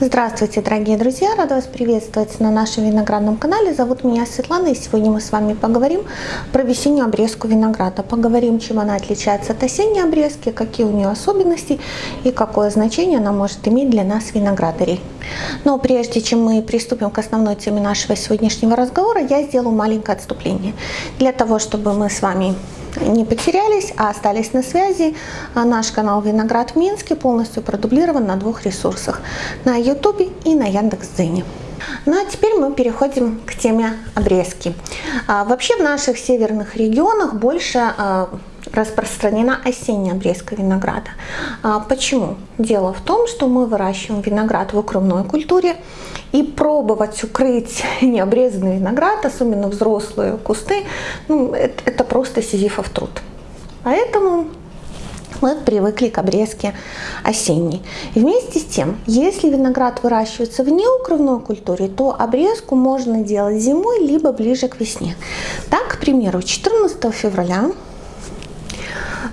Здравствуйте, дорогие друзья! Рада вас приветствовать на нашем виноградном канале. Зовут меня Светлана, и сегодня мы с вами поговорим про весеннюю обрезку винограда. Поговорим, чем она отличается от осенней обрезки, какие у нее особенности и какое значение она может иметь для нас, виноградарей. Но прежде чем мы приступим к основной теме нашего сегодняшнего разговора, я сделаю маленькое отступление. Для того, чтобы мы с вами не потерялись, а остались на связи. А наш канал «Виноград в Минске» полностью продублирован на двух ресурсах – на YouTube и на Яндекс.Дзене. Ну а теперь мы переходим к теме обрезки. А, вообще в наших северных регионах больше а, распространена осенняя обрезка винограда. А, почему? Дело в том, что мы выращиваем виноград в укрывной культуре, и пробовать укрыть необрезанный виноград, особенно взрослые кусты, ну, это, это просто сизифов труд. Поэтому мы привыкли к обрезке осенней. вместе с тем, если виноград выращивается в неукрывной культуре, то обрезку можно делать зимой, либо ближе к весне. Так, к примеру, 14 февраля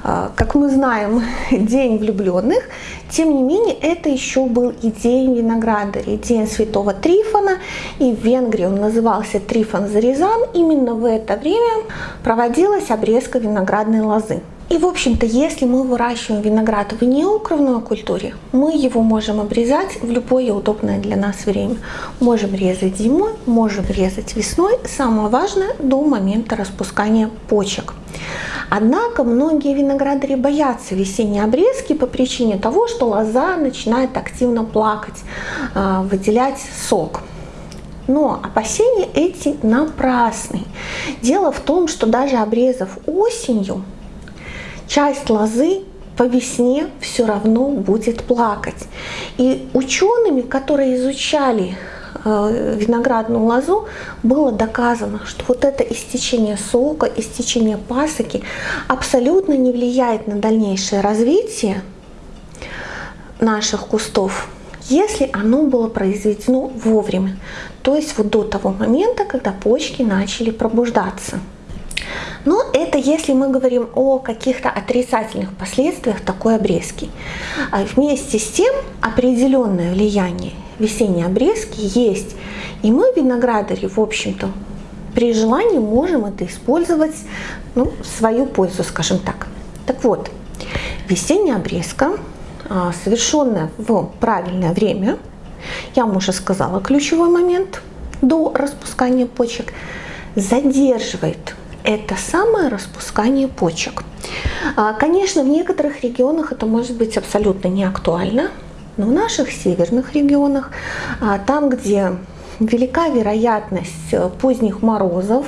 как мы знаем, День влюбленных. Тем не менее, это еще был и День виноградаря, День Святого Трифона. И в Венгрии он назывался Трифон Зарезан. Именно в это время проводилась обрезка виноградной лозы. И, в общем-то, если мы выращиваем виноград в неукрывной культуре, мы его можем обрезать в любое удобное для нас время. Можем резать зимой, можем резать весной. Самое важное до момента распускания почек. Однако многие виноградари боятся весенней обрезки по причине того, что лоза начинает активно плакать, а, выделять сок. Но опасения эти напрасны. Дело в том, что даже обрезав осенью, часть лозы по весне все равно будет плакать. И учеными, которые изучали виноградную лозу, было доказано, что вот это истечение сока, истечение пасоки абсолютно не влияет на дальнейшее развитие наших кустов, если оно было произведено вовремя, то есть вот до того момента, когда почки начали пробуждаться. Но это если мы говорим о каких-то отрицательных последствиях такой обрезки. А вместе с тем определенное влияние весенние обрезки есть. И мы, виноградари, в общем-то, при желании можем это использовать ну, в свою пользу, скажем так. Так вот, весенняя обрезка, а, совершенная в правильное время, я вам уже сказала ключевой момент, до распускания почек, задерживает это самое распускание почек. А, конечно, в некоторых регионах это может быть абсолютно не актуально, но в наших северных регионах, а, там, где велика вероятность э, поздних морозов,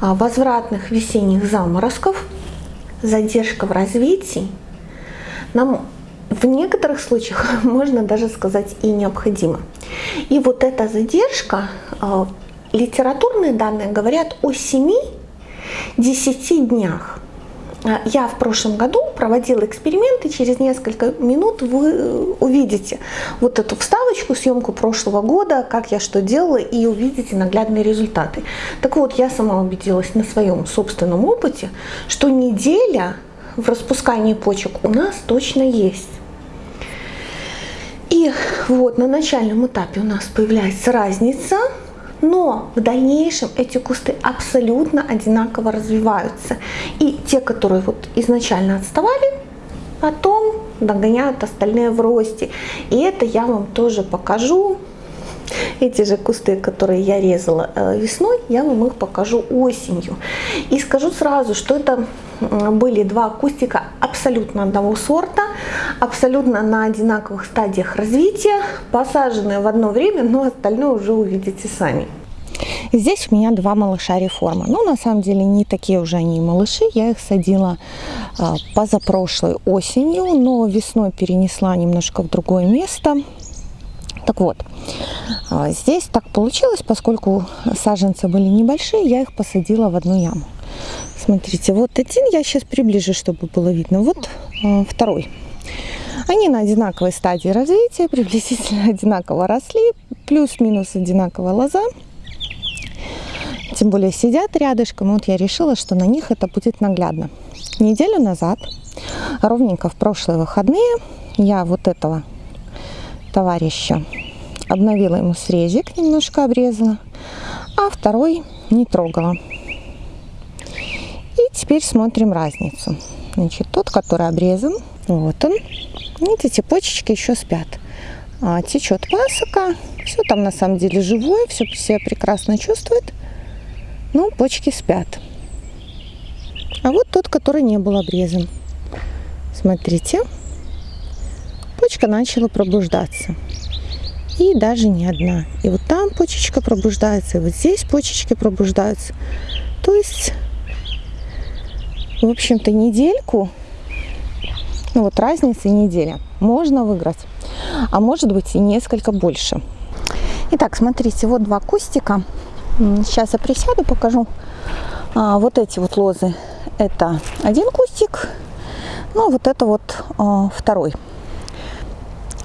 а, возвратных весенних заморозков, задержка в развитии, нам в некоторых случаях можно даже сказать и необходима. И вот эта задержка, а, литературные данные говорят о 7-10 днях. Я в прошлом году проводила эксперименты, через несколько минут вы э, увидите вот эту вставочку, съемку прошлого года, как я что делала, и увидите наглядные результаты. Так вот, я сама убедилась на своем собственном опыте, что неделя в распускании почек у нас точно есть. И вот на начальном этапе у нас появляется разница но в дальнейшем эти кусты абсолютно одинаково развиваются. И те, которые вот изначально отставали, потом догоняют остальные в росте. И это я вам тоже покажу. Эти же кусты, которые я резала э, весной, я вам их покажу осенью. И скажу сразу, что это были два кустика абсолютно одного сорта, абсолютно на одинаковых стадиях развития, посаженные в одно время, но остальное уже увидите сами. Здесь у меня два малыша реформа. Ну, на самом деле, не такие уже они малыши. Я их садила а, позапрошлой осенью, но весной перенесла немножко в другое место. Так вот, а, здесь так получилось, поскольку саженцы были небольшие, я их посадила в одну яму. Смотрите, вот один я сейчас приближу, чтобы было видно. Вот э, второй. Они на одинаковой стадии развития, приблизительно одинаково росли, плюс-минус одинаковая лоза. Тем более сидят рядышком, вот я решила, что на них это будет наглядно. Неделю назад, ровненько в прошлые выходные, я вот этого товарища обновила ему срезик, немножко обрезала, а второй не трогала. Теперь смотрим разницу. Значит, тот, который обрезан, вот он. Видите, почечки еще спят. А, течет пасока, все там на самом деле живое, все себя прекрасно чувствует, но почки спят. А вот тот, который не был обрезан. Смотрите, почка начала пробуждаться. И даже не одна. И вот там почечка пробуждается, и вот здесь почечки пробуждаются. То есть, в общем-то, недельку, ну вот разница неделя, можно выиграть. А может быть и несколько больше. Итак, смотрите, вот два кустика. Сейчас я присяду, покажу. А, вот эти вот лозы, это один кустик, ну, вот это вот а, второй.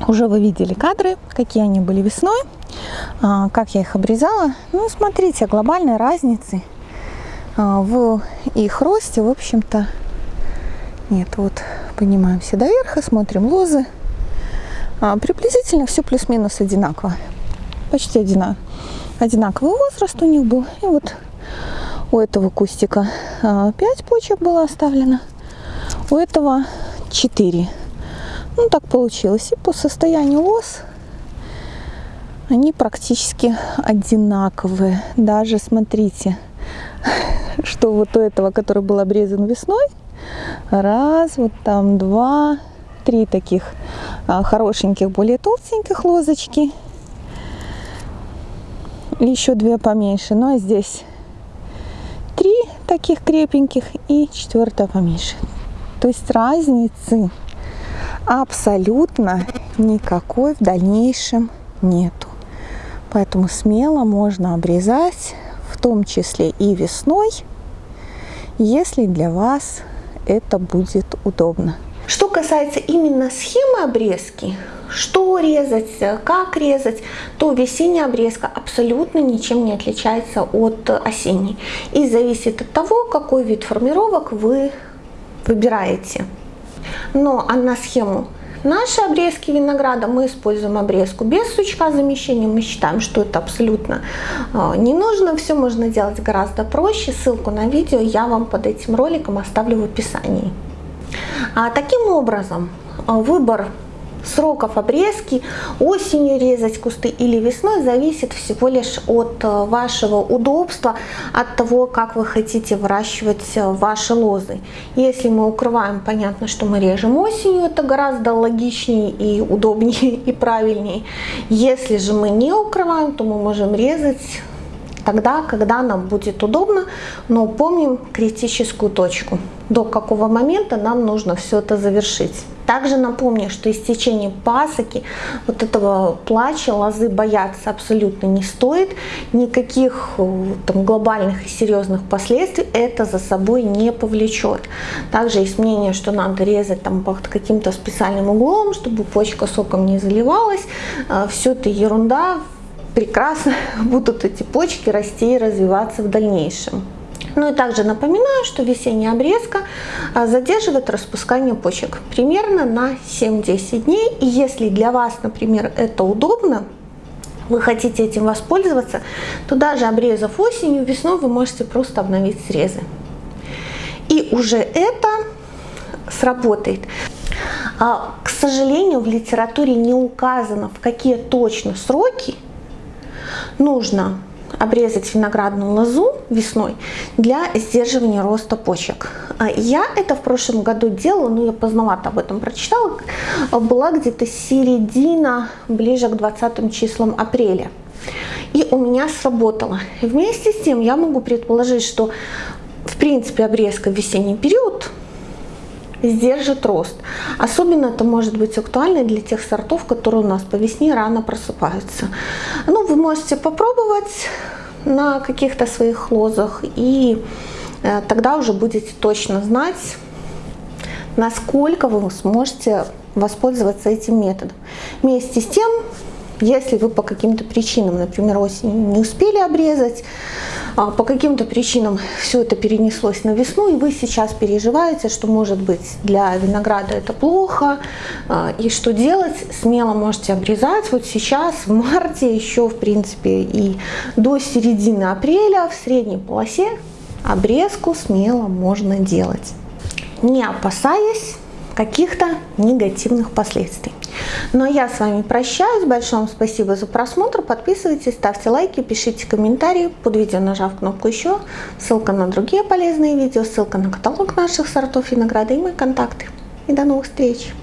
Уже вы видели кадры, какие они были весной, а, как я их обрезала. Ну, смотрите, глобальной разницы в их росте, в общем-то, нет. Вот поднимаемся до верха, смотрим лозы. А, приблизительно все плюс-минус одинаково. Почти одинаково. Одинаковый возраст у них был. И вот у этого кустика 5 почек было оставлено, у этого 4. Ну, так получилось. И по состоянию лоз они практически одинаковые. Даже смотрите, что вот у этого, который был обрезан весной, раз, вот там два, три таких а, хорошеньких, более толстеньких лозочки. Еще две поменьше. Ну а здесь три таких крепеньких и четвертая поменьше. То есть разницы абсолютно никакой в дальнейшем нету. Поэтому смело можно обрезать, том числе и весной, если для вас это будет удобно. Что касается именно схемы обрезки, что резать, как резать, то весенняя обрезка абсолютно ничем не отличается от осенней. И зависит от того, какой вид формировок вы выбираете. Но а на схему наши обрезки винограда мы используем обрезку без сучка замещения. Мы считаем, что это абсолютно э, не нужно. Все можно делать гораздо проще. Ссылку на видео я вам под этим роликом оставлю в описании. А, таким образом, а, выбор сроков обрезки, осенью резать кусты или весной, зависит всего лишь от э, вашего удобства, от того, как вы хотите выращивать э, ваши лозы. Если мы укрываем, понятно, что мы режем осенью, это гораздо логичнее и удобнее и правильнее. Если же мы не укрываем, то мы можем резать тогда, когда нам будет удобно, но помним критическую точку, до какого момента нам нужно все это завершить. Также напомню, что истечение пасоки, вот этого плача, лозы бояться абсолютно не стоит. Никаких э, там, глобальных и серьезных последствий это за собой не повлечет. Также есть мнение, что надо резать там под каким-то специальным углом, чтобы почка соком не заливалась. Э, Все это ерунда прекрасно будут эти почки расти и развиваться в дальнейшем. Ну и также напоминаю, что весенняя обрезка а, задерживает распускание почек примерно на 7-10 дней. И если для вас, например, это удобно, вы хотите этим воспользоваться, то даже обрезав осенью, весной вы можете просто обновить срезы. И уже это сработает. А, к сожалению, в литературе не указано, в какие точно сроки нужно обрезать виноградную лозу весной для сдерживания роста почек. А я это в прошлом году делала, но я поздновато об этом прочитала, была где-то середина, ближе к 20 числам апреля. И у меня сработало. Вместе с тем я могу предположить, что в принципе обрезка в весенний период сдержит рост. Особенно это может быть актуально для тех сортов, которые у нас по весне рано просыпаются. Ну, вы можете попробовать на каких-то своих лозах и э, тогда уже будете точно знать, насколько вы сможете воспользоваться этим методом. Вместе с тем, если вы по каким-то причинам, например, осенью не успели обрезать, по каким-то причинам все это перенеслось на весну, и вы сейчас переживаете, что может быть для винограда это плохо, а, и что делать, смело можете обрезать. Вот сейчас, в марте, еще в принципе и до середины апреля в средней полосе обрезку смело можно делать, не опасаясь каких-то негативных последствий. А я с вами прощаюсь. Большое вам спасибо за просмотр. Подписывайтесь, ставьте лайки, пишите комментарии. Под видео нажав кнопку «Еще». Ссылка на другие полезные видео, ссылка на каталог наших сортов винограда и мои контакты. И до новых встреч!